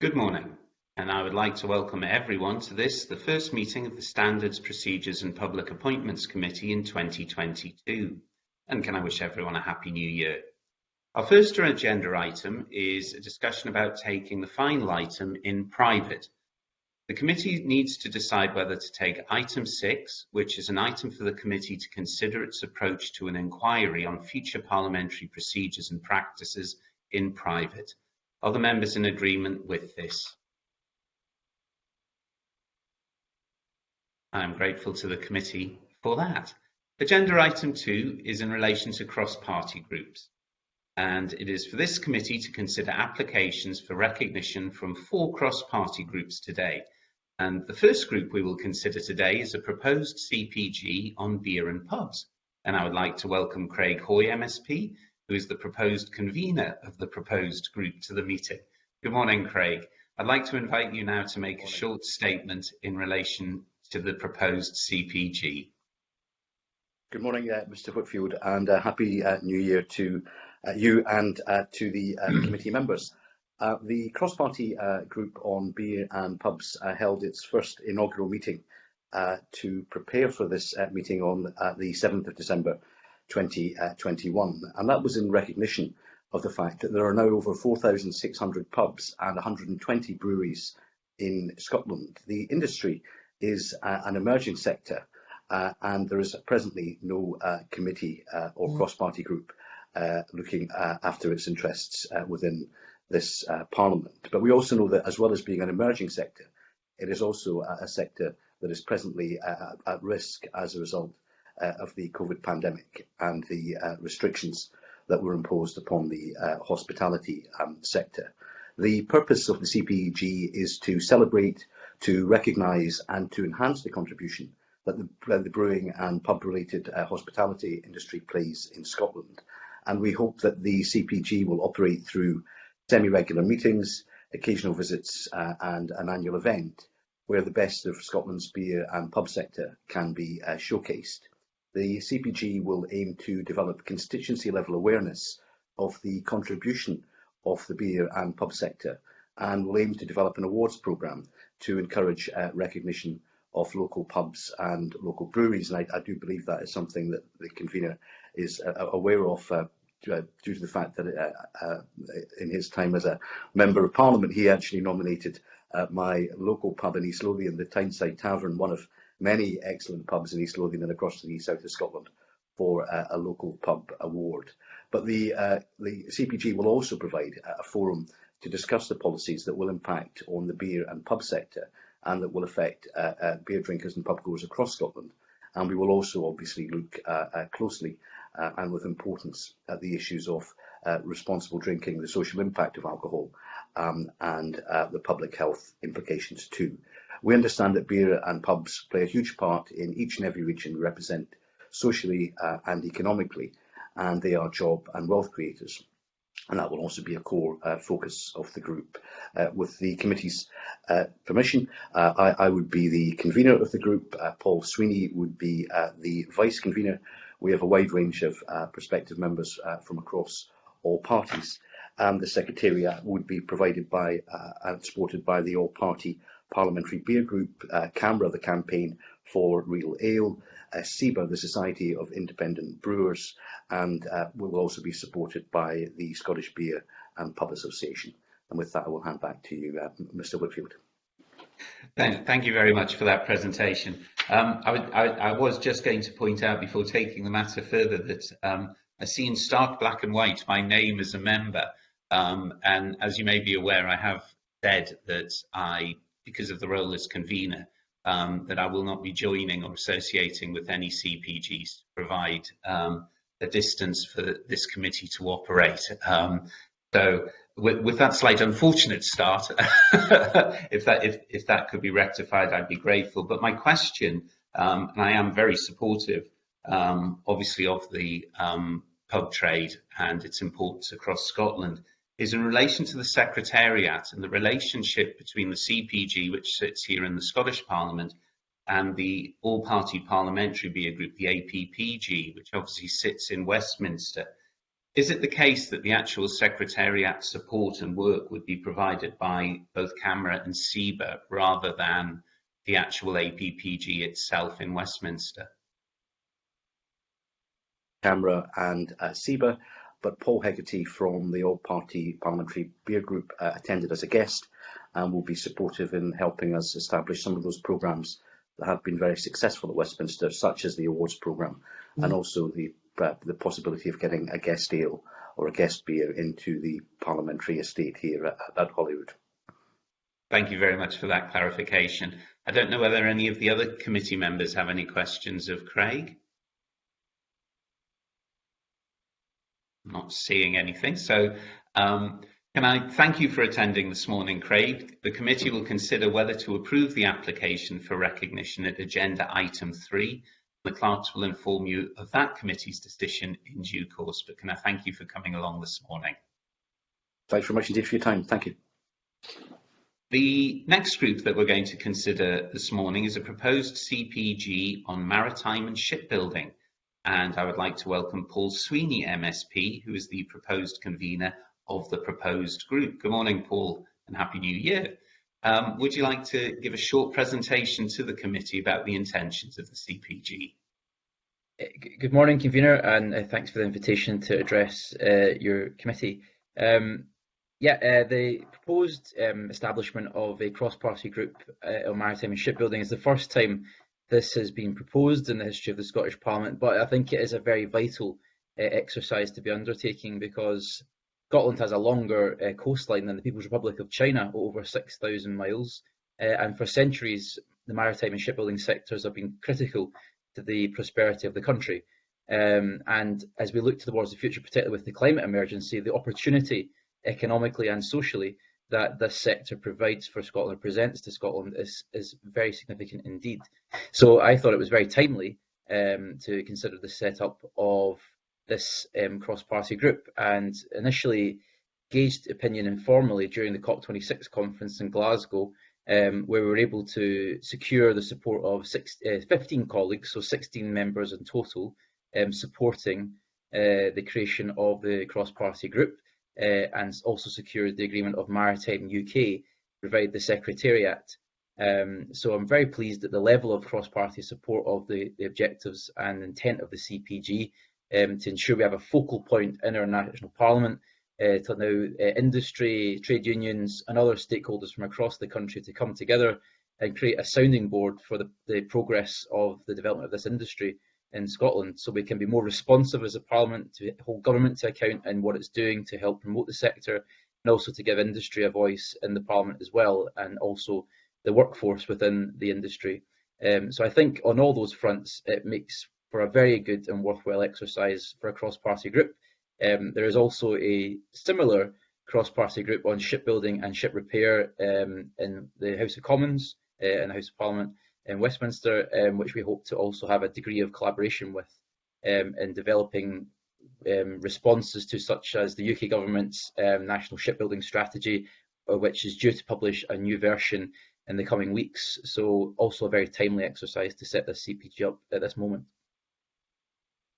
Good morning, and I would like to welcome everyone to this, the first meeting of the Standards, Procedures and Public Appointments Committee in 2022. And can I wish everyone a happy new year. Our first agenda item is a discussion about taking the final item in private. The committee needs to decide whether to take item six, which is an item for the committee to consider its approach to an inquiry on future parliamentary procedures and practices in private. Are the members in agreement with this? I am grateful to the committee for that. Agenda item two is in relation to cross-party groups and it is for this committee to consider applications for recognition from four cross-party groups today. And the first group we will consider today is a proposed CPG on beer and pubs. And I would like to welcome Craig Hoy MSP, who is the proposed convener of the proposed group to the meeting. Good morning, Craig. I'd like to invite you now to make a short statement in relation to the proposed CPG. Good morning, uh, Mr Whitfield, and uh, Happy uh, New Year to uh, you and uh, to the uh, committee members. the cross-party group on beer and pubs held its first inaugural meeting to prepare for this meeting on the 7th of December 2021. And that was in recognition of the fact that there are now over 4,600 pubs and 120 breweries in Scotland. The industry is uh, an emerging sector uh, and there is presently no uh, committee uh, or mm. cross-party group uh, looking uh, after its interests within this parliament. But we also know that as well as being an emerging sector, it is also a, sector that is presently at risk as a result uh, of the COVID pandemic and the uh, restrictions that were imposed upon the uh, hospitality um, sector. The purpose of the CPG is to celebrate, to recognise and to enhance the contribution that the, the brewing and pub-related uh, hospitality industry plays in Scotland. And we hope that the CPG will operate through semi-regular meetings, occasional visits uh, and an annual event where the best of Scotland's beer and pub sector can be uh, showcased. The CPG will aim to develop constituency level awareness of the contribution of the beer and pub sector and will aim to develop an awards programme to encourage uh, recognition of local pubs and local breweries. And I, I, do believe that is something that the convener is uh, aware of uh, due to the fact that uh, uh, in his time as a member of parliament, he actually nominated uh, my local pub in East Lothian, the Tyneside Tavern, one of many excellent pubs in East Lothian and across the south of Scotland for uh, a local pub award. But the, uh, the CPG will also provide a forum to discuss the policies that will impact on the beer and pub sector and that will affect uh, uh beer drinkers and pubgoers across Scotland. And we will also obviously look uh, uh, closely and with importance at the issues of responsible drinking, the social impact of alcohol um, and the public health implications too. We understand that beer and pubs play a huge part in each and every region we represent socially uh, and economically, and they are job and wealth creators. And that will also be a core uh, focus of the group. Uh, with the committee's uh, permission, uh, I, I, would be the convener of the group. Uh, Paul Sweeney would be the vice convener. We have a wide range of prospective members from across all parties. And the secretariat would be provided by and supported by the all-party Parliamentary Beer Group, uh, the Campaign for Real Ale, uh, SIBA, the Society of Independent Brewers, and uh, will also be supported by the Scottish Beer and Pub Association. And with that, I will hand back to you, uh, Mr Whitfield. Thank, thank, you very much for that presentation. Um, I, I, I, was just going to point out before taking the matter further that um, I see in stark black and white my name as a member. Um, and as you may be aware, I have said that I because of the role as convener, um, that I will not be joining or associating with any CPGs to provide um, a distance for this committee to operate. Um, so with, with, that slight unfortunate start, if that if, if, that could be rectified, I'd be grateful. But my question, um, and I am very supportive, um, obviously, of the pub trade and its importance across Scotland, is in relation to the Secretariat and the relationship between the CPG, which sits here in the Scottish Parliament, and the all-party parliamentary beer group, the APPG, which obviously sits in Westminster. is it the case that the actual Secretariat support and work would be provided by both CAMRA and SIBA rather than the actual APPG itself in Westminster? CAMRA and uh, SIBA, but Paul Hegarty from the All Party Parliamentary Beer Group uh, attended as a guest and will be supportive in helping us establish some of those programmes that have been very successful at Westminster, such as the awards programme, mm. and also the uh, the possibility of getting a guest ale or a guest beer into the parliamentary estate here at, at Holyrood. Thank you very much for that clarification. I don't know whether any of the other committee members have any questions of Craig. Not seeing anything. So um, can I thank you for attending this morning, Craig. The committee will consider whether to approve the application for recognition at agenda item three. The clerks will inform you of that committee's decision in due course. But can I thank you for coming along this morning? Thanks very much indeed for your time. Thank you. The next group that we're going to consider this morning is a proposed CPG on maritime and shipbuilding and I would like to welcome Paul Sweeney, MSP, who is the proposed convener of the proposed group. Good morning, Paul, and Happy New Year. Um, would you like to give a short presentation to the committee about the intentions of the CPG? Uh, good morning, convener, and uh, thanks for the invitation to address uh, your committee. Um, yeah, uh, the proposed um, establishment of a cross-party group uh, on maritime and shipbuilding is the first time this has been proposed in the history of the Scottish Parliament, but I think it is a very vital uh, exercise to be undertaking because Scotland has a longer uh, coastline than the People's Republic of China, over 6,000 miles, uh, and for centuries the maritime and shipbuilding sectors have been critical to the prosperity of the country. Um, and as we look towards the future, particularly with the climate emergency, the opportunity economically and socially that this sector provides for Scotland, presents to Scotland, is, is very significant indeed. So I thought it was very timely um, to consider the setup of this um, cross-party group and initially gauged opinion informally during the COP26 conference in Glasgow, um, where we were able to secure the support of six, uh, 15 colleagues, so 16 members in total, um, supporting uh, the creation of the cross-party group uh, and also secured the agreement of Maritime UK to provide the Secretariat. Um, so I'm very pleased at the level of cross-party support of the, the, objectives and intent of the CPG um, to ensure we have a focal point in our national parliament uh, to allow uh, industry, trade unions and other stakeholders from across the country to come together and create a sounding board for the, the progress of the development of this industry in Scotland so we can be more responsive as a parliament to hold government to account and what it's doing to help promote the sector and also to give industry a voice in the parliament as well and also the workforce within the industry. Um, so I think on all those fronts it makes for a very good and worthwhile exercise for a cross-party group. Um, there is also a similar cross-party group on shipbuilding and ship repair um, in the House of Commons uh, and the House of Parliament in Westminster, um, which we hope to also have a degree of collaboration with um, in developing um, responses to such as the UK government's um, national shipbuilding strategy, uh, which is due to publish a new version in the coming weeks. So also a very timely exercise to set this CPG up at this moment.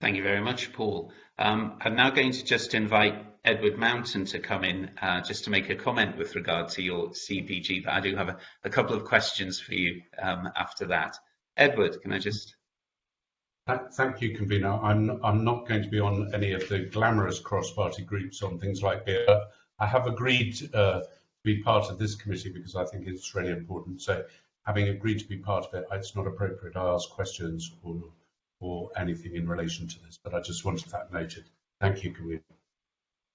Thank you very much, Paul. Um, I'm now going to just invite Edward Mountain to come in uh, just to make a comment with regard to your CPG, but I do have a, a couple of questions for you um, after that. Edward, can I just... Thank you, convener. I'm, I'm not going to be on any of the glamorous cross-party groups on things like beer. I have agreed uh, to be part of this committee because I think it's really important. So having agreed to be part of it, it's not appropriate I ask questions or, or anything in relation to this, but I just wanted that noted. Thank you, convener.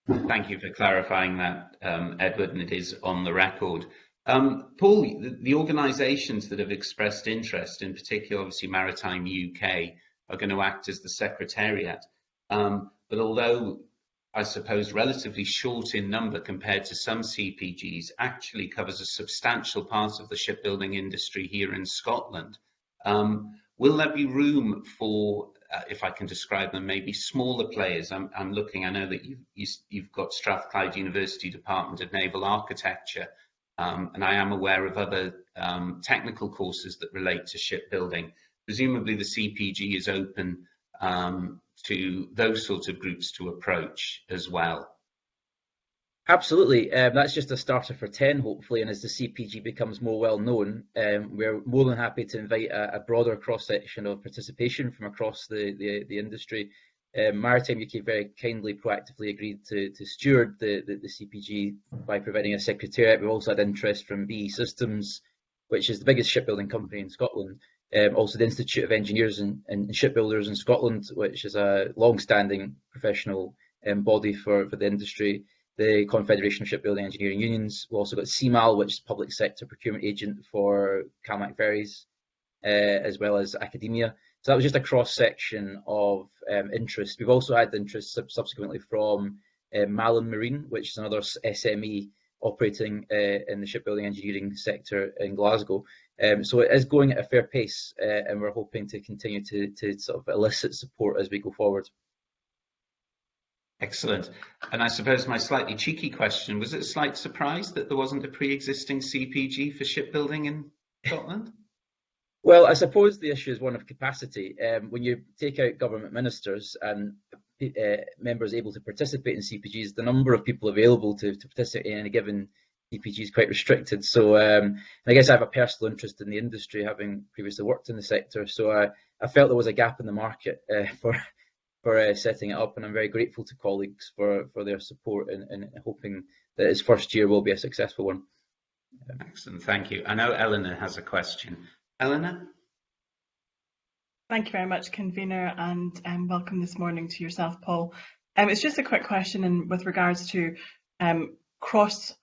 Thank you for clarifying that, um, Edward, and it is on the record. Um, Paul, the, organisations that have expressed interest, in particular, obviously Maritime UK, are going to act as the secretariat. Um, but although I suppose relatively short in number compared to some CPGs, actually covers a substantial part of the shipbuilding industry here in Scotland. Will there be room for uh, if I can describe them, maybe smaller players. I'm, I'm looking, I know that you've, you, have got Strathclyde University Department of Naval Architecture, um, and I am aware of other um, technical courses that relate to shipbuilding. Presumably the CPG is open um, to those sorts of groups to approach as well? Absolutely. Um, that's just a starter for 10, hopefully. And as the CPG becomes more well known, um, we're more than happy to invite a, a broader cross section of participation from across the, the, the industry. Um, Maritime UK very kindly, proactively agreed to, to steward the, the, the, CPG by providing a secretariat. We've also had interest from BAE Systems, which is the biggest shipbuilding company in Scotland. Um, also, the Institute of Engineers and, and, Shipbuilders in Scotland, which is a long-standing professional um, body for, for the industry the Confederation of Shipbuilding Engineering Unions. We've also got CMAL, which is public sector procurement agent for CalMac ferries, uh, as well as academia. So that was just a cross section of um, interest. We've also had interest sub subsequently from uh, Malin Marine, which is another SME operating uh, in the shipbuilding engineering sector in Glasgow. Um, so it is going at a fair pace, uh, and we're hoping to continue to, to sort of elicit support as we go forward. Excellent. And I suppose my slightly cheeky question, was it a slight surprise that there wasn't a pre-existing CPG for shipbuilding in Scotland? Well, I suppose the issue is one of capacity. Um, when you take out government ministers and uh, members able to participate in CPGs, the number of people available to, to participate in a given CPG is quite restricted. So um, I guess I have a personal interest in the industry, having previously worked in the sector. So I, I felt there was a gap in the market uh, for for uh, setting it up, and I'm very grateful to colleagues for, for their support and, and hoping that his first year will be a successful one. Excellent, thank you. I know Eleanor has a question. Eleanor? Thank you very much, convener, and um, welcome this morning to yourself, Paul. Um, it's just a quick question in, with regards to um, cross,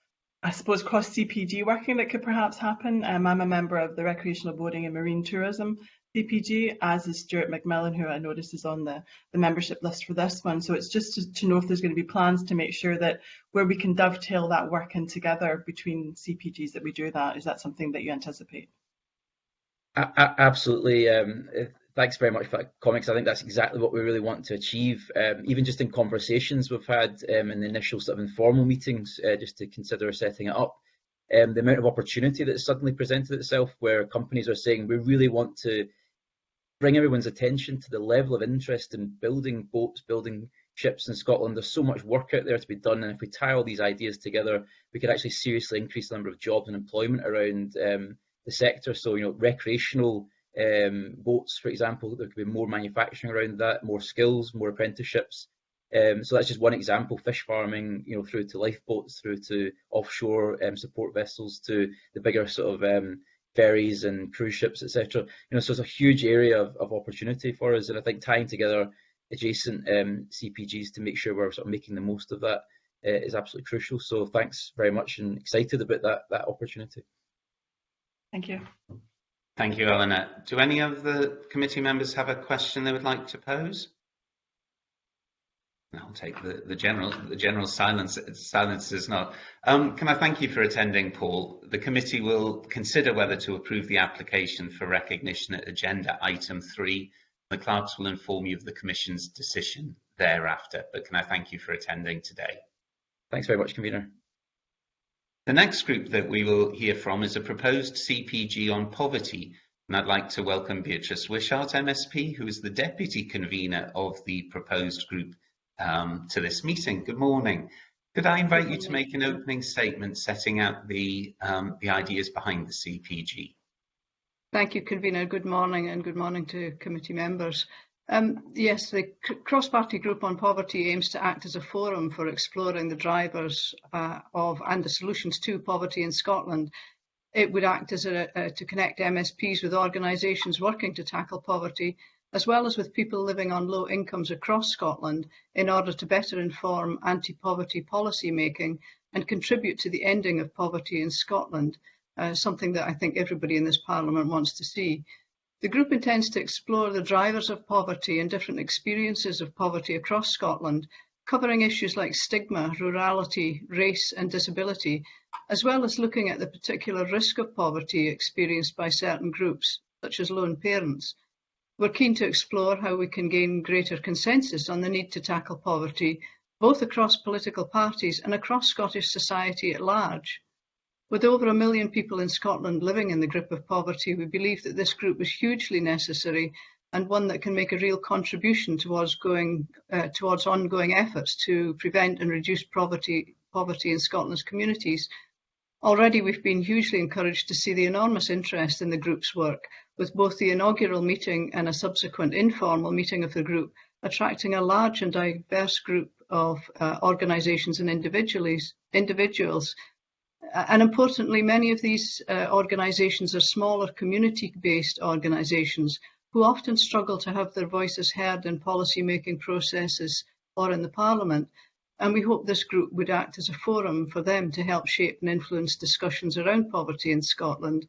I suppose, cross CPG working that could perhaps happen. Um, I'm a member of the Recreational Boating and Marine Tourism CPG, as is Stuart McMillan, who I notice is on the, the membership list for this one. So it's just to, to know if there's going to be plans to make sure that where we can dovetail that work in together between CPGs that we do that. Is that something that you anticipate? Absolutely. Um, thanks very much for that comments. I think that's exactly what we really want to achieve. Um, even just in conversations we've had um, in the initial sort of informal meetings, uh, just to consider setting it up. Um, the amount of opportunity that suddenly presented itself where companies are saying we really want to bring everyone's attention to the level of interest in building boats, building ships in Scotland. There's so much work out there to be done, and if we tie all these ideas together, we could actually seriously increase the number of jobs and employment around um, the sector. So, you know, recreational um, boats, for example, there could be more manufacturing around that, more skills, more apprenticeships. Um, so that's just one example. Fish farming, you know, through to lifeboats, through to offshore um, support vessels, to the bigger sort of um, ferries and cruise ships, etc. You know, so it's a huge area of, of opportunity for us, and I think tying together adjacent um, CPGs to make sure we're sort of making the most of that uh, is absolutely crucial. So thanks very much, and excited about that that opportunity. Thank you. Thank you, Eleanor. Do any of the committee members have a question they would like to pose? I'll take the, the general the general silence silence is not. Um, can I thank you for attending, Paul? The committee will consider whether to approve the application for recognition at agenda item three. The clerks will inform you of the Commission's decision thereafter. But can I thank you for attending today? Thanks very much, convener. The next group that we will hear from is a proposed CPG on poverty. And I'd like to welcome Beatrice Wishart, MSP, who is the deputy convener of the proposed group um, to this meeting. Good morning. Could I invite you to make an opening statement setting out the, um, the ideas behind the CPG? Thank you, Convener. Good morning and good morning to committee members. Um, yes, the cross-party group on poverty aims to act as a forum for exploring the drivers uh, of and the solutions to poverty in Scotland. It would act as a, uh, to connect MSPs with organisations working to tackle poverty as well as with people living on low incomes across Scotland in order to better inform anti-poverty policy making and contribute to the ending of poverty in Scotland, uh, something that I think everybody in this Parliament wants to see. The group intends to explore the drivers of poverty and different experiences of poverty across Scotland, covering issues like stigma, rurality, race and disability, as well as looking at the particular risk of poverty experienced by certain groups, such as lone parents. We're keen to explore how we can gain greater consensus on the need to tackle poverty, both across political parties and across Scottish society at large. With over a million people in Scotland living in the grip of poverty, we believe that this group is hugely necessary and one that can make a real contribution towards going uh, towards ongoing efforts to prevent and reduce poverty poverty in Scotland's communities. Already we've been hugely encouraged to see the enormous interest in the group's work, with both the inaugural meeting and a subsequent informal meeting of the group attracting a large and diverse group of uh, organisations and individuals. And importantly, many of these uh, organisations are smaller community-based organisations who often struggle to have their voices heard in policy-making processes or in the Parliament. And we hope this group would act as a forum for them to help shape and influence discussions around poverty in Scotland.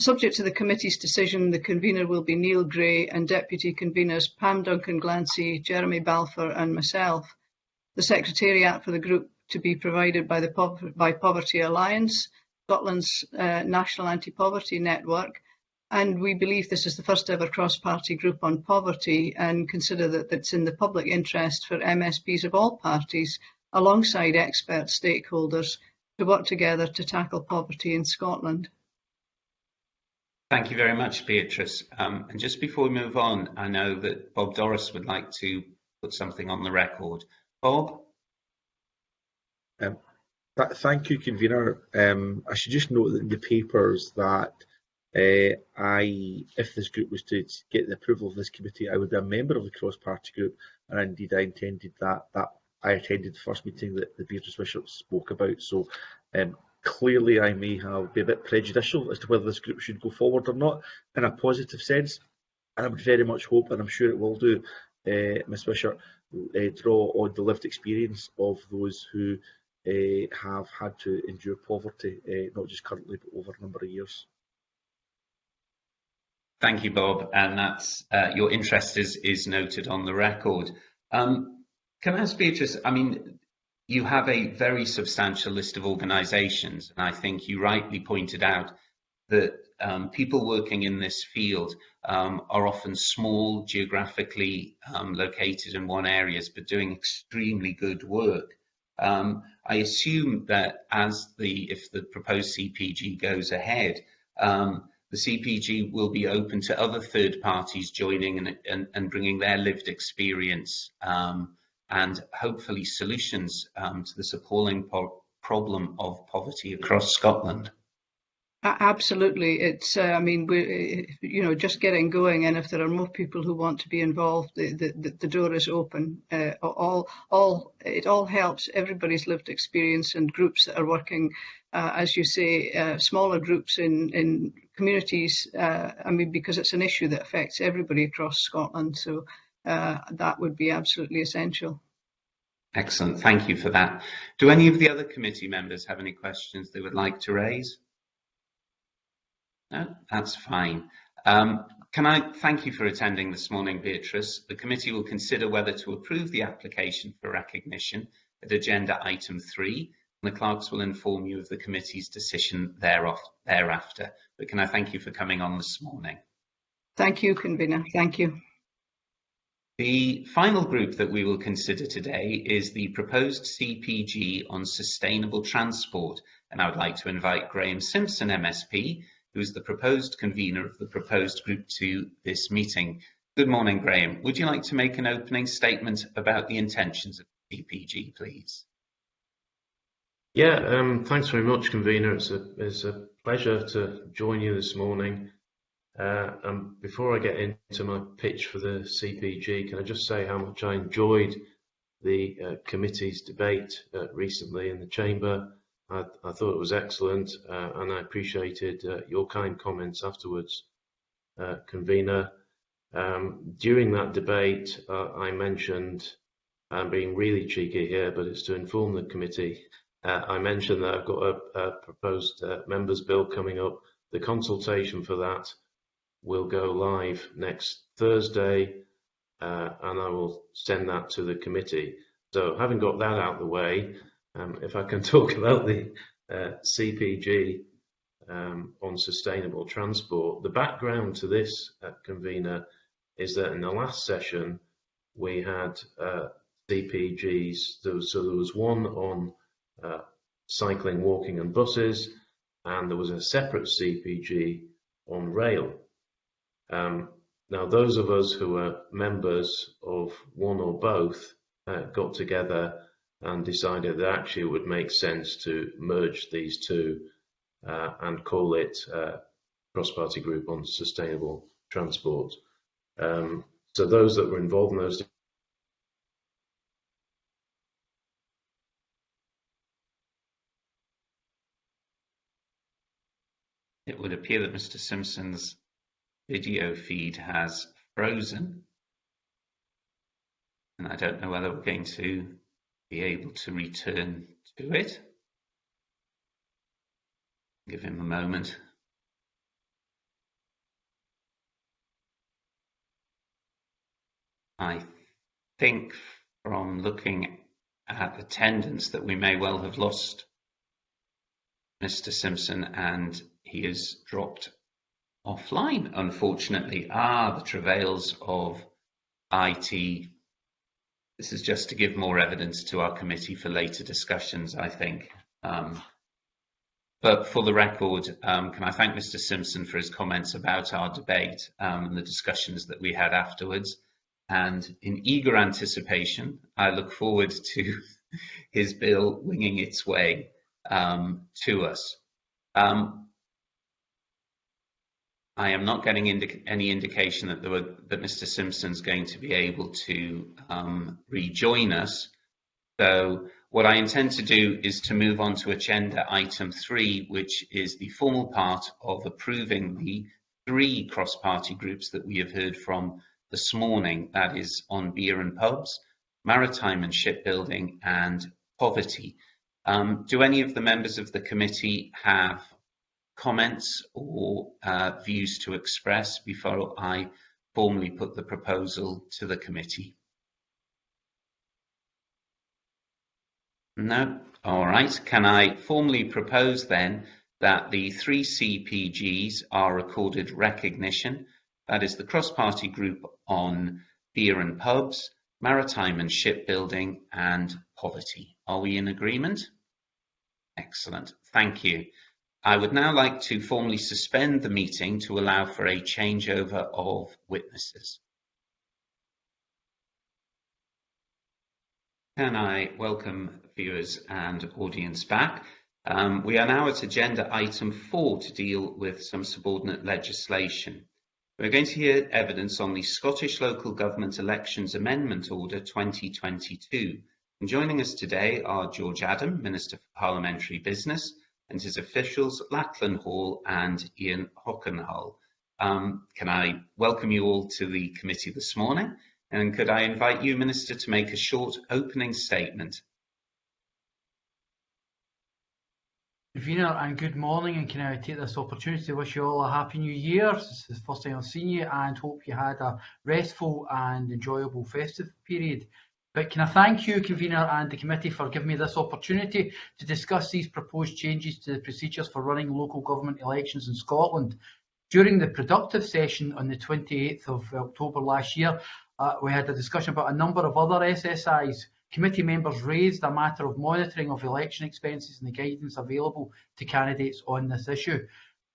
Subject to the committee's decision, the convener will be Neil Gray and deputy conveners Pam Duncan Glancy, Jeremy Balfour and myself. The secretariat for the group to be provided by the by Poverty Alliance, Scotland's uh, National Anti-Poverty Network, and we believe this is the first ever cross-party group on poverty and consider that it's in the public interest for MSPs of all parties, alongside expert stakeholders, to work together to tackle poverty in Scotland. Thank you very much, Beatrice. Um, and just before we move on, I know that Bob Doris would like to put something on the record. Bob? Um, thank you, convener. Um, I should just note that in the papers that uh, I, if this group was to get the approval of this committee, I would be a member of the cross-party group, and indeed I intended that. That I attended the first meeting that the Beatrice Bishop spoke about. So um, clearly, I may have be a bit prejudicial as to whether this group should go forward or not, in a positive sense. And I would very much hope, and I'm sure it will do, uh, Ms Wishart, uh, draw on the lived experience of those who uh, have had to endure poverty, uh, not just currently, but over a number of years. Thank you, Bob, and that's uh, your interest is is noted on the record. Um, can I ask Beatrice? I mean, you have a very substantial list of organisations, and I think you rightly pointed out that um, people working in this field um, are often small, geographically um, located in one areas, but doing extremely good work. Um, I assume that as the if the proposed CPG goes ahead, um, the CPG will be open to other third parties joining and, and, and bringing their lived experience um, and hopefully solutions um, to this appalling problem of poverty across Scotland. Absolutely, it's. Uh, I mean, we, you know, just getting going, and if there are more people who want to be involved, the the, the door is open. Uh, all, all, it all helps everybody's lived experience and groups that are working, uh, as you say, uh, smaller groups in in communities. Uh, I mean, because it's an issue that affects everybody across Scotland, so that would be absolutely essential. Excellent, thank you for that. Do any of the other committee members have any questions they would like to raise? No, that's fine. Um, can I thank you for attending this morning, Beatrice? The committee will consider whether to approve the application for recognition at agenda item three, and the clerks will inform you of the committee's decision thereafter. But can I thank you for coming on this morning? Thank you, convener. Thank you. The final group that we will consider today is the proposed CPG on sustainable transport, and I would like to invite Graham Simpson, MSP, who is the proposed convener of the proposed group to this meeting. Good morning, Graham. Would you like to make an opening statement about the intentions of CPG, please? Yeah, um, thanks very much, convener. It's a, it's a pleasure to join you this morning. Uh, and before I get into my pitch for the CPG, can I just say how much I enjoyed the uh, committee's debate uh, recently in the chamber I, I thought it was excellent uh, and I appreciated uh, your kind comments afterwards, uh, convener. Um, during that debate, I mentioned, I'm being really cheeky here, but it's to inform the committee. I mentioned that I've got a, a proposed members bill coming up. The consultation for that will go live next Thursday, and I will send that to the committee. So having got that out of the way, um, if I can talk about the uh, CPG um, on sustainable transport, the background to this uh, convener is that in the last session we had uh, CPGs. There was, so there was one on uh, cycling, walking, and buses, and there was a separate CPG on rail. Um, now, those of us who are members of one or both uh, got together and decided that actually it would make sense to merge these two uh, and call it uh, cross-party group on sustainable transport. Um, so those that were involved in those It would appear that Mr. Simpson's video feed has frozen. And I don't know whether we're going to be able to return to it. Give him a moment. I think from looking at attendance that we may well have lost Mr. Simpson and he has dropped offline, unfortunately. are the travails of IT. This is just to give more evidence to our committee for later discussions, I think. Um, but for the record, um, can I thank Mr Simpson for his comments about our debate um, and the discussions that we had afterwards. And in eager anticipation, I look forward to his bill winging its way um, to us. Um, I am not getting any indication that, were, that Mr. Simpson's going to be able to um, rejoin us. So what I intend to do is to move on to agenda item three, which is the formal part of approving the three cross-party groups that we have heard from this morning, that is on beer and pubs, maritime and shipbuilding, and poverty. Um, do any of the members of the committee have comments or uh, views to express before I formally put the proposal to the committee? No? All right. Can I formally propose then that the three CPGs are accorded recognition? That is the cross-party group on beer and pubs, maritime and shipbuilding, and poverty. Are we in agreement? Excellent. Thank you. I would now like to formally suspend the meeting to allow for a changeover of witnesses. Can I welcome viewers and audience back? Um, we are now at agenda item four to deal with some subordinate legislation. We're going to hear evidence on the Scottish Local Government Elections Amendment Order 2022. And joining us today are George Adam, Minister for Parliamentary Business, and his officials, Lachlan Hall and Ian Hockenhull. Um, can I welcome you all to the committee this morning? And could I invite you, Minister, to make a short opening statement? Convener, and good morning, and can I take this opportunity to wish you all a happy new year. This is the first time I've seen you, and hope you had a restful and enjoyable festive period. But can I thank you, Convener, and the committee for giving me this opportunity to discuss these proposed changes to the procedures for running local government elections in Scotland. During the productive session on the 28th of October last year, uh, we had a discussion about a number of other SSIs. Committee members raised a matter of monitoring of election expenses and the guidance available to candidates on this issue.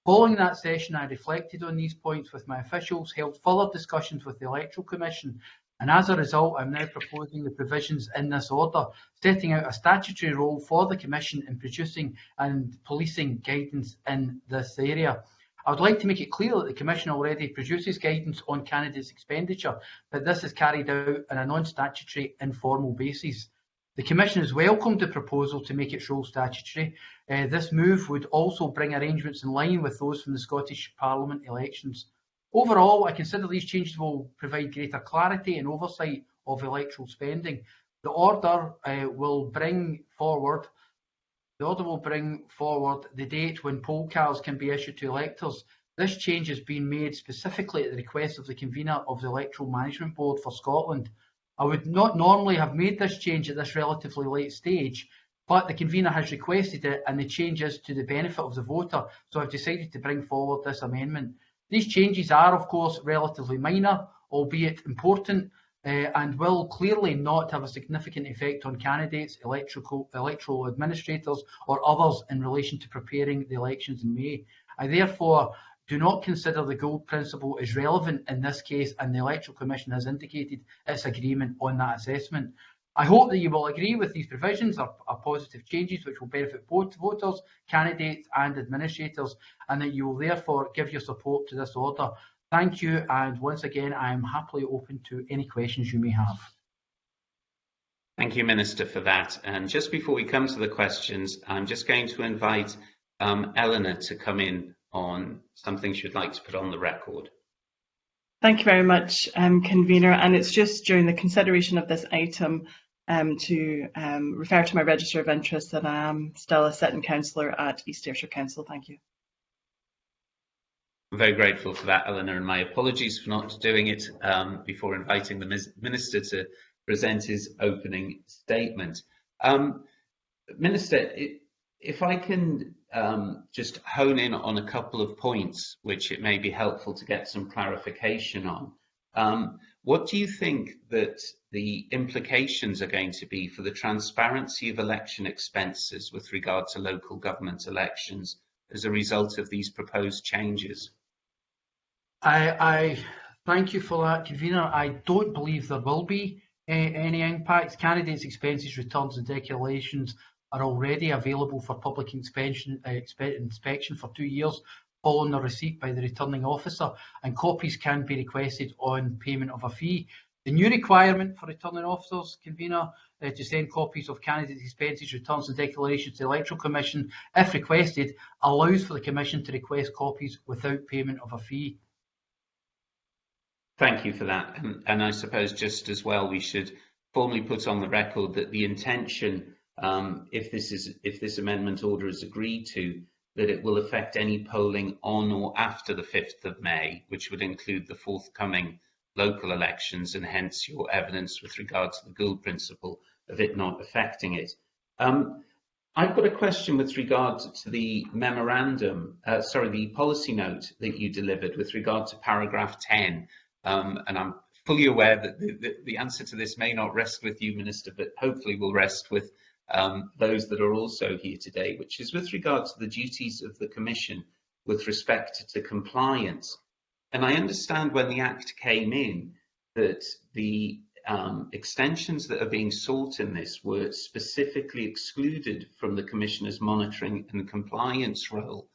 Following that session, I reflected on these points with my officials, held further discussions with the Electoral Commission and as a result, I'm now proposing the provisions in this order, setting out a statutory role for the Commission in producing and policing guidance in this area. I would like to make it clear that the Commission already produces guidance on candidates' expenditure, but this is carried out on a non-statutory informal basis. The Commission has welcomed the proposal to make its role statutory. Uh, this move would also bring arrangements in line with those from the Scottish Parliament elections. Overall, I consider these changes will provide greater clarity and oversight of electoral spending. The order uh, will bring forward the order will bring forward the date when poll cards can be issued to electors. This change has been made specifically at the request of the convener of the Electoral Management Board for Scotland. I would not normally have made this change at this relatively late stage, but the convener has requested it and the change is to the benefit of the voter, so I've decided to bring forward this amendment. These changes are, of course, relatively minor, albeit important, uh, and will clearly not have a significant effect on candidates, electoral, electoral administrators or others in relation to preparing the elections in May. I therefore do not consider the Gould principle as relevant in this case and the Electoral Commission has indicated its agreement on that assessment. I hope that you will agree with these provisions are, are, positive changes which will benefit both voters, candidates and administrators and that you will therefore give your support to this order. Thank you and once again I am happily open to any questions you may have. Thank you Minister for that and just before we come to the questions I'm just going to invite um, Eleanor to come in on something she'd like to put on the record. Thank you very much, um, Convener. And it's just during the consideration of this item um, to um, refer to my register of interest that I am still a sitting councillor at East Ayrshire Council. Thank you. I'm very grateful for that, Eleanor, and my apologies for not doing it um, before inviting the Minister to present his opening statement. Um, Minister, if I can um, just hone in on a couple of points which it may be helpful to get some clarification on. Um, what do you think that the implications are going to be for the transparency of election expenses with regard to local government elections as a result of these proposed changes? I, I thank you for that, convener. I don't believe there will be uh, any impacts. Candidates' expenses, returns and declarations are already available for public inspection, uh, inspection for two years following the receipt by the returning officer and copies can be requested on payment of a fee. The new requirement for returning officers, convener, uh, to send copies of candidates' expenses, returns and declarations to the Electoral Commission, if requested, allows for the Commission to request copies without payment of a fee. Thank you for that. And, and I suppose just as well, we should formally put on the record that the intention um, if this is if this amendment order is agreed to, that it will affect any polling on or after the 5th of May, which would include the forthcoming local elections and hence your evidence with regard to the Gould principle of it not affecting it. Um, I've got a question with regard to the memorandum, uh, sorry, the policy note that you delivered with regard to paragraph 10. Um, and I'm fully aware that the, the, the, answer to this may not rest with you, Minister, but hopefully will rest with um, those that are also here today, which is with regard to the duties of the Commission with respect to compliance. And I understand when the Act came in that the um, extensions that are being sought in this were specifically excluded from the Commissioner's monitoring and compliance role.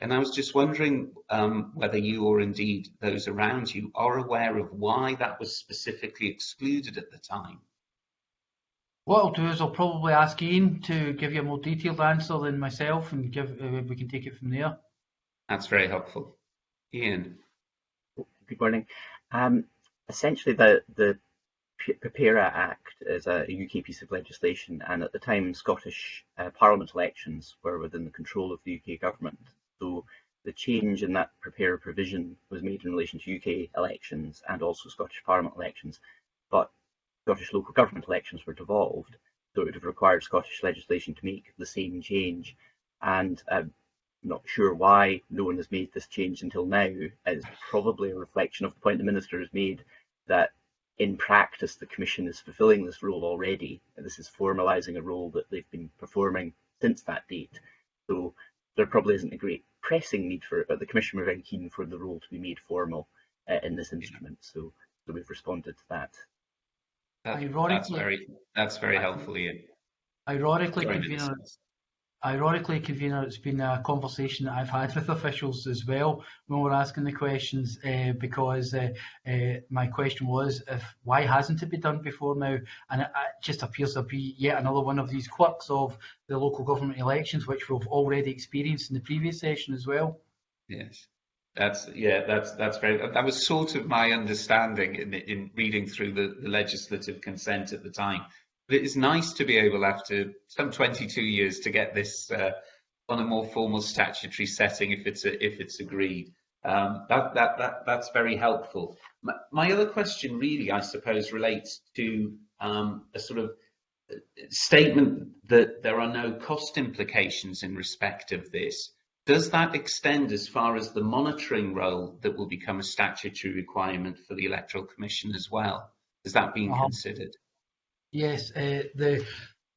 And I was just wondering um, whether you or indeed those around you are aware of why that was specifically excluded at the time. What I'll do is I'll probably ask Ian to give you a more detailed answer than myself and give uh, we can take it from there. That's very helpful. Ian. Good morning. Um, essentially, the, the PPERA Act is a UK piece of legislation, and at the time, Scottish uh, Parliament elections were within the control of the UK government. So the change in that PPERA provision was made in relation to UK elections and also Scottish Parliament elections. But Scottish local government elections were devolved, so it would have required Scottish legislation to make the same change. And I'm not sure why no one has made this change until now. It's probably a reflection of the point the Minister has made that in practice the Commission is fulfilling this role already. This is formalising a role that they've been performing since that date. So there probably isn't a great pressing need for it, but the Commission were very keen for the role to be made formal uh, in this instrument. So, so we've responded to that. That, that's very that's very helpful, Ian. Ironically, convener, ironically, convener, it's been a conversation that I've had with officials as well when we're asking the questions, uh, because uh, uh, my question was, if why hasn't it been done before now? And it, it, just appears to be yet another one of these quirks of the local government elections, which we've already experienced in the previous session as well. Yes. That's yeah, that's that's very. That was sort of my understanding in in reading through the, the legislative consent at the time. But it is nice to be able, after some 22 years, to get this uh, on a more formal statutory setting if it's a, if it's agreed. Um, that that that that's very helpful. My, my, other question, really, I suppose, relates to um, a sort of uh, statement that there are no cost implications in respect of this. Does that extend as far as the monitoring role that will become a statutory requirement for the Electoral Commission as well? Has that been uh -huh. considered? Yes, uh, the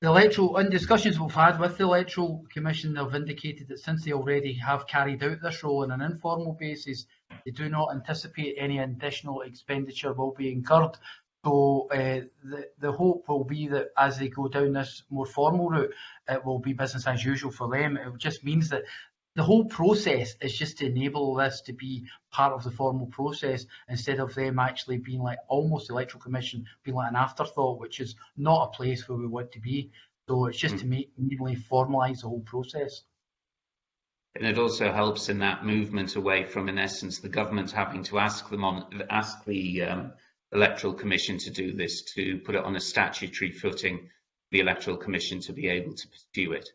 the electoral, in discussions we've had with the electoral commission, they've indicated that since they already have carried out this role on an informal basis, they do not anticipate any additional expenditure will be incurred. So uh, the, the hope will be that as they go down this more formal route, it will be business as usual for them. It just means that the whole process is just to enable this to be part of the formal process instead of them actually being like almost the electoral commission being like an afterthought, which is not a place where we want to be. So it's just mm. to make immediately formalise the whole process. And it also helps in that movement away from, in essence, the government having to ask them on ask the um, electoral commission to do this, to put it on a statutory footing, the electoral commission to be able to pursue it.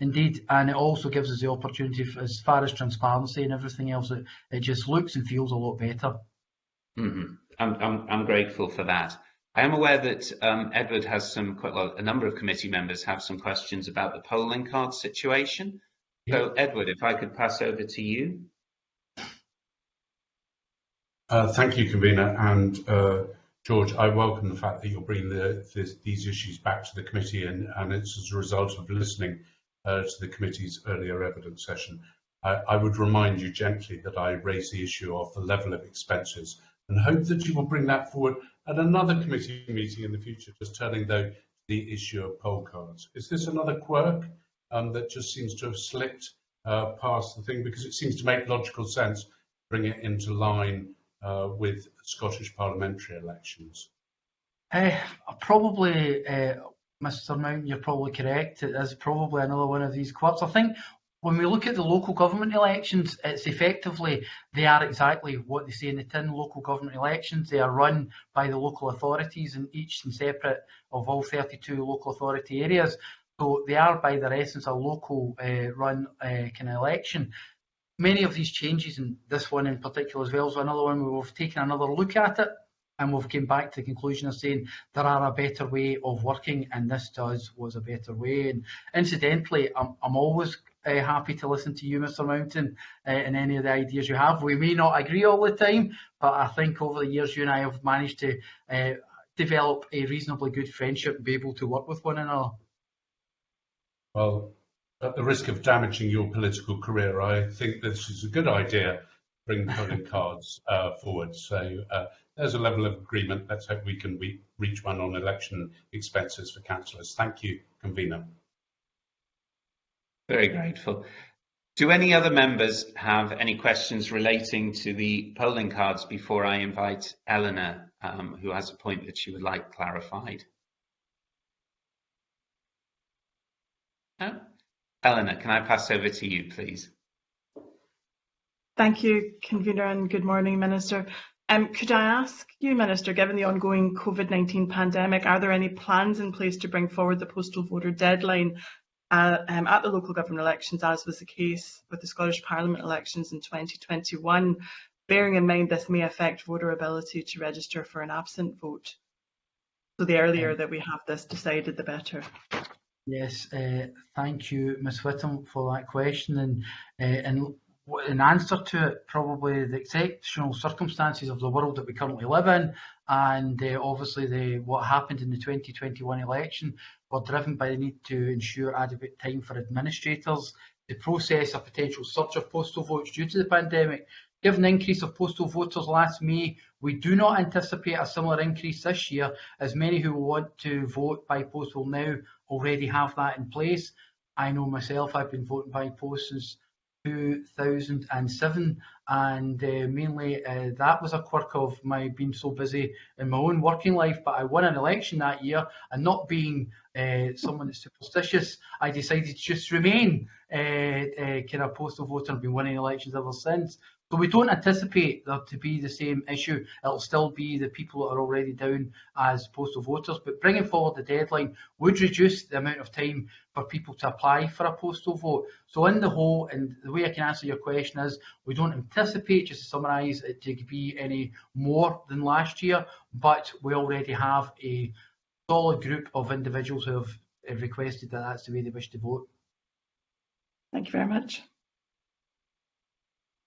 Indeed, and it also gives us the opportunity, as far as transparency and everything else, it, it just looks and feels a lot better. Mm -hmm. I'm, I'm, I'm grateful for that. I am aware that um, Edward has some, quite well, a number of committee members have some questions about the polling card situation. Yeah. So, Edward, if I could pass over to you. Uh, thank you, convener, and uh, George, I welcome the fact that you're bringing the, this, these issues back to the committee, and, and it's as a result of listening uh, to the committee's earlier evidence session. I, would remind you gently that I raised the issue of the level of expenses and hope that you will bring that forward at another committee meeting in the future, just turning though the issue of poll cards. Is this another quirk um, that just seems to have slipped uh, past the thing because it seems to make logical sense, to bring it into line uh, with Scottish parliamentary elections? Uh, probably uh, Mr. Mount, you're probably correct. It is probably another one of these quirks. I think when we look at the local government elections, it's effectively they are exactly what they say in the tin. Local government elections they are run by the local authorities, and each and separate of all 32 local authority areas. So they are, by their essence, a local uh, run uh, kind of election. Many of these changes, and this one in particular as well, is another one where we've taken another look at it and we've came back to the conclusion of saying there are a better way of working and this to us was a better way. And incidentally I'm, I'm always uh, happy to listen to you Mr Mountain uh, and any of the ideas you have. We may not agree all the time but I think over the years you and I have managed to uh, develop a reasonably good friendship and be able to work with one another. Well at the risk of damaging your political career I think this is a good idea bring voting cards uh, forward so uh, there's a level of agreement. Let's hope we can re reach one on election expenses for councillors. Thank you, convener. Very grateful. Do any other members have any questions relating to the polling cards before I invite Eleanor, um, who has a point that she would like clarified? No? Eleanor, can I pass over to you, please? Thank you, Convener, and good morning, Minister. Um, could I ask you, Minister, given the ongoing COVID-19 pandemic, are there any plans in place to bring forward the postal voter deadline uh, um, at the local government elections, as was the case with the Scottish Parliament elections in 2021, bearing in mind this may affect voter ability to register for an absent vote? So the earlier that we have this decided, the better. Yes, uh, thank you, Ms Whitham, for that question. And, uh, and in answer to it, probably the exceptional circumstances of the world that we currently live in, and uh, obviously the what happened in the 2021 election were driven by the need to ensure adequate time for administrators to process a potential surge of postal votes due to the pandemic. Given the increase of postal voters last May, we do not anticipate a similar increase this year, as many who want to vote by post will now already have that in place. I know myself, I've been voting by post since 2007 and uh, mainly uh, that was a quirk of my being so busy in my own working life but I won an election that year and not being uh, someone that's superstitious I decided to just remain uh, uh, kind of postal voter. And been winning elections ever since so we don't anticipate there to be the same issue. It'll still be the people that are already down as postal voters, but bringing forward the deadline would reduce the amount of time for people to apply for a postal vote. So in the whole, and the way I can answer your question is, we don't anticipate, just to summarise, it to be any more than last year, but we already have a solid group of individuals who have requested that that's the way they wish to vote. Thank you very much.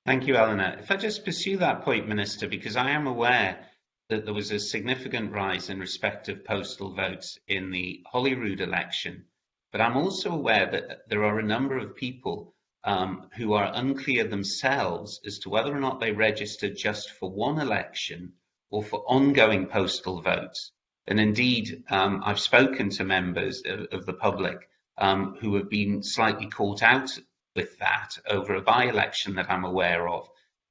Thank you, Eleanor. If I just pursue that point, Minister, because I am aware that there was a significant rise in respect of postal votes in the Holyrood election, but I'm also aware that there are a number of people um, who are unclear themselves as to whether or not they registered just for one election or for ongoing postal votes. And indeed, um, I've spoken to members of, of the public um, who have been slightly caught out with that over a by-election that I'm aware of.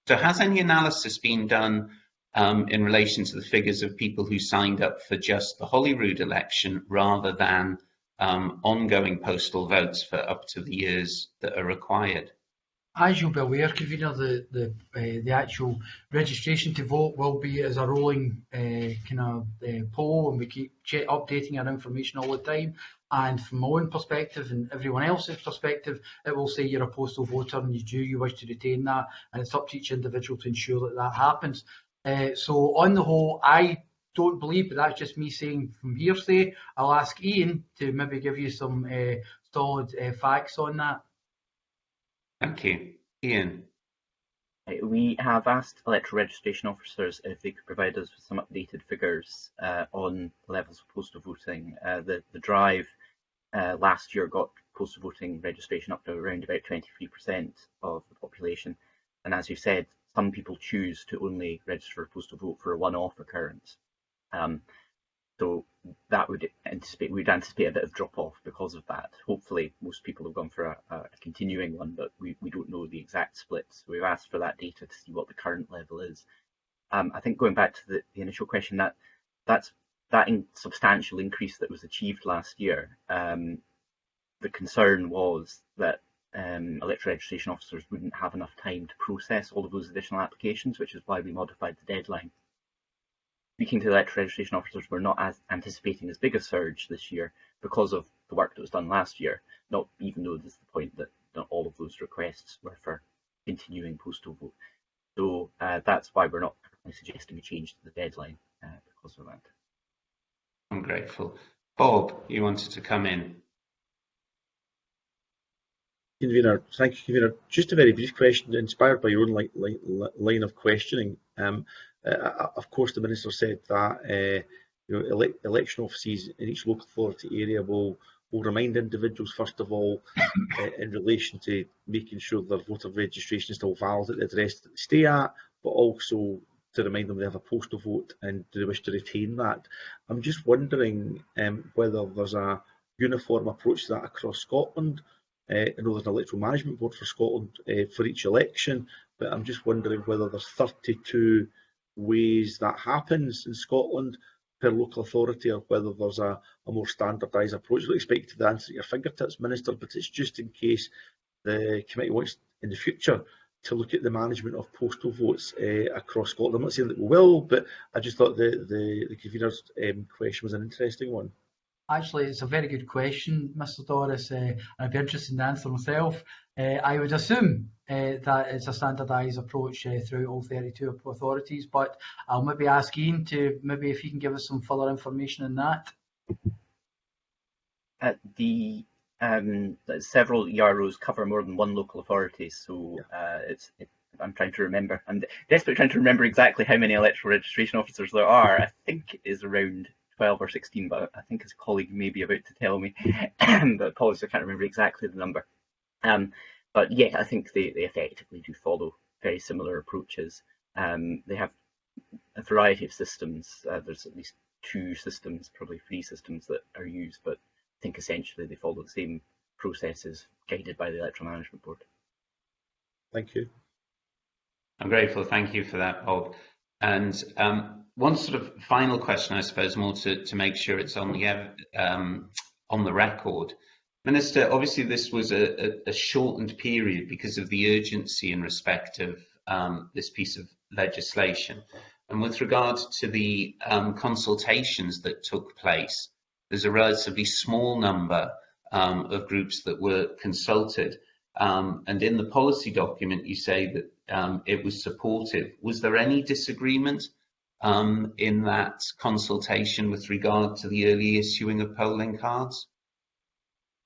So has any analysis been done um, in relation to the figures of people who signed up for just the Holyrood election rather than um, ongoing postal votes for up to the years that are required? As you'll be aware, Convener, the the uh, the actual registration to vote will be as a rolling uh, kind of uh, poll, and we keep updating our information all the time. And from my own perspective and everyone else's perspective, it will say you're a postal voter and you do you wish to retain that, and it's up to each individual to ensure that that happens. Uh, so on the whole, I don't believe, but that's just me saying from hearsay. I'll ask Ian to maybe give you some uh, solid uh, facts on that. Thank you. Ian. We have asked electoral registration officers if they could provide us with some updated figures uh, on levels of postal voting. Uh, the, the drive uh, last year got postal voting registration up to around about 23% of the population. And as you said, some people choose to only register postal vote for a one-off occurrence. Um, so that would anticipate we'd anticipate a bit of drop off because of that. Hopefully, most people have gone for a, a continuing one, but we, we don't know the exact splits. We've asked for that data to see what the current level is. Um, I think going back to the, the initial question, that that's that in substantial increase that was achieved last year. Um, the concern was that um, electoral registration officers wouldn't have enough time to process all of those additional applications, which is why we modified the deadline. Speaking to electoral registration officers, we're not as anticipating as big a surge this year because of the work that was done last year, not even though there's the point that not all of those requests were for continuing postal vote. So uh, that's why we're not suggesting a change to the deadline uh, because of that. I'm grateful. Bob, you wanted to come in. Convener, thank you, Convener. Just a very brief question, inspired by your own line, line of questioning. Um, uh, of course, the Minister said that uh, you know, ele election offices in each local authority area will will remind individuals, first of all, uh, in relation to making sure their voter registration is still valid at the address that they stay at, but also to remind them they have a postal vote and do they wish to retain that. I'm just wondering um, whether there's a uniform approach to that across Scotland, uh, I know there's an electoral management board for Scotland uh, for each election, but I'm just wondering whether there's 32 ways that happens in Scotland per local authority or whether there's a, a more standardised approach. I expect to answer at your fingertips, Minister, but it's just in case the committee wants in the future to look at the management of postal votes uh, across Scotland. I'm not saying that we will, but I just thought the, the, the convener's um, question was an interesting one. Actually, it's a very good question, Mr. Doris, uh, and I'd be interested in the answer myself. Uh, I would assume uh, that it's a standardised approach uh, through all 32 authorities, but I'll maybe ask Ian to maybe if he can give us some further information on that. Uh, the um, several EROs cover more than one local authority, so uh, it's it, I'm trying to remember. I'm desperately trying to remember exactly how many electoral registration officers there are. I think it is around 12 or 16, but I think his colleague may be about to tell me. but apologies, I can't remember exactly the number. Um, but yeah, I think they, they effectively do follow very similar approaches. Um, they have a variety of systems. Uh, there's at least two systems, probably three systems that are used, but think essentially they follow the same processes guided by the Electoral Management Board. Thank you. I'm grateful. Thank you for that, Bob. And um, one sort of final question, I suppose, more to, to make sure it's on the um, on the record. Minister, obviously this was a, a, a, shortened period because of the urgency in respect of um, this piece of legislation. And with regard to the um, consultations that took place, there's a relatively small number um, of groups that were consulted. Um, and in the policy document, you say that um, it was supportive. Was there any disagreement um, in that consultation with regard to the early issuing of polling cards?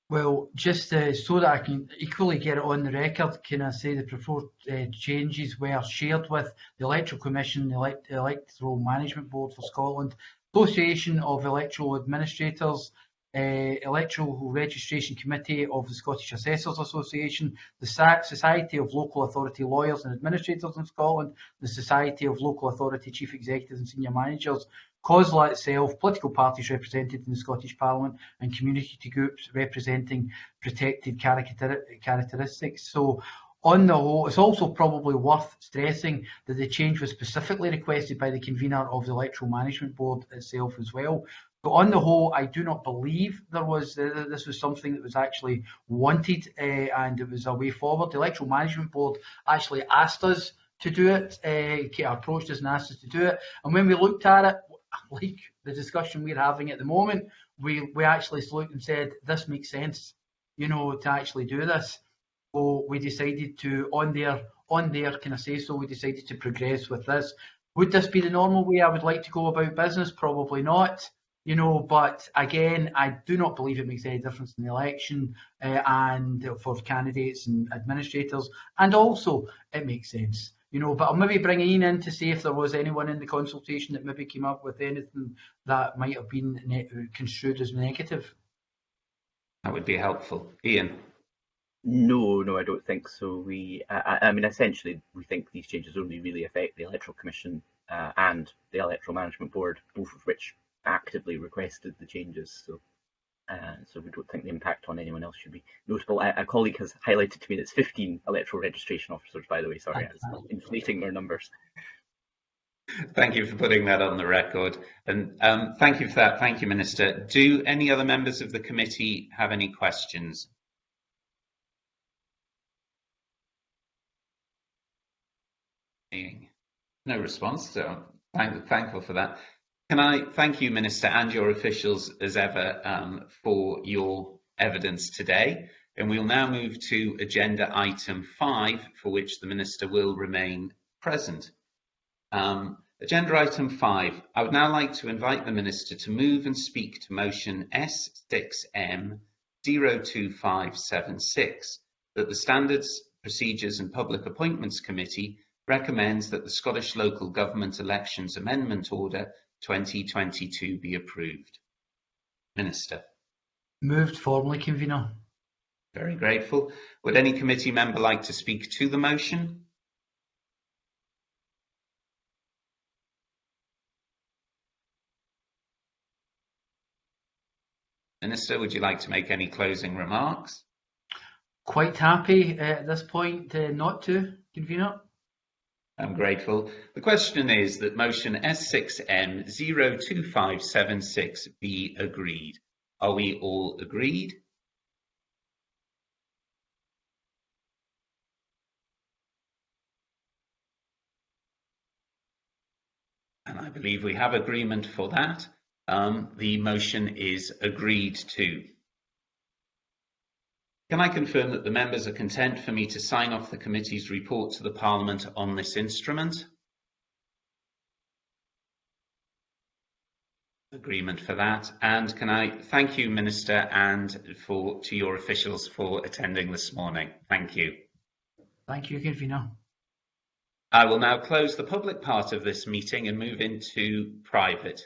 Well, just uh, so that I can equally get it on the record, can I say the proposed uh, changes were shared with the Electoral Commission, the Elect Electoral Management Board for Scotland, Association of Electoral Administrators, uh, Electoral Registration Committee of the Scottish Assessors Association, the Society of Local Authority Lawyers and Administrators in Scotland, the Society of Local Authority Chief Executives and Senior Managers, COSLA itself, political parties represented in the Scottish Parliament and community groups representing protected characteristics. So on the whole, it's also probably worth stressing that the change was specifically requested by the convener of the Electoral Management Board itself as well. So on the whole, I do not believe there was uh, this was something that was actually wanted uh, and it was a way forward. The Electoral Management Board actually asked us to do it, uh, approached us and asked us to do it. And when we looked at it, like the discussion we're having at the moment, we, we actually looked and said, this makes sense, you know, to actually do this. So we decided to, on their, on their, can I say so, we decided to progress with this. Would this be the normal way I would like to go about business? Probably not. You know, but again, I do not believe it makes any difference in the election uh, and for candidates and administrators. And also, it makes sense you know, but I'll maybe bring Ian in to see if there was anyone in the consultation that maybe came up with anything that might have been construed as negative. That would be helpful. Ian? No, no, I don't think so. We, I, I mean, essentially, we think these changes only really affect the Electoral Commission uh, and the Electoral Management Board, both of which actively requested the changes. So uh, so we don't think the impact on anyone else should be notable. A, a, colleague has highlighted to me that it's 15 electoral registration officers, by the way. Sorry, I was inflating their numbers. Thank you for putting that on the record. And um, thank you for that. Thank you, Minister. Do any other members of the committee have any questions? No response, so I'm thankful for that. Can I thank you, Minister, and your officials as ever um, for your evidence today. And we'll now move to agenda item five, for which the Minister will remain present. Um, agenda item five, I would now like to invite the Minister to move and speak to motion S6M 02576, that the Standards, Procedures and Public Appointments Committee recommends that the Scottish Local Government Elections Amendment Order 2022 be approved. Minister. Moved formally, convener. Very grateful. Would any committee member like to speak to the motion? Minister, would you like to make any closing remarks? Quite happy at this point uh, not to, convener. I'm grateful. The question is that motion S6M 02576 be agreed. Are we all agreed? And I believe we have agreement for that. Um, the motion is agreed to. Can I confirm that the members are content for me to sign off the committee's report to the Parliament on this instrument? Agreement for that. And can I thank you, Minister, and for to your officials for attending this morning. Thank you. Thank you, Convener. I will now close the public part of this meeting and move into private.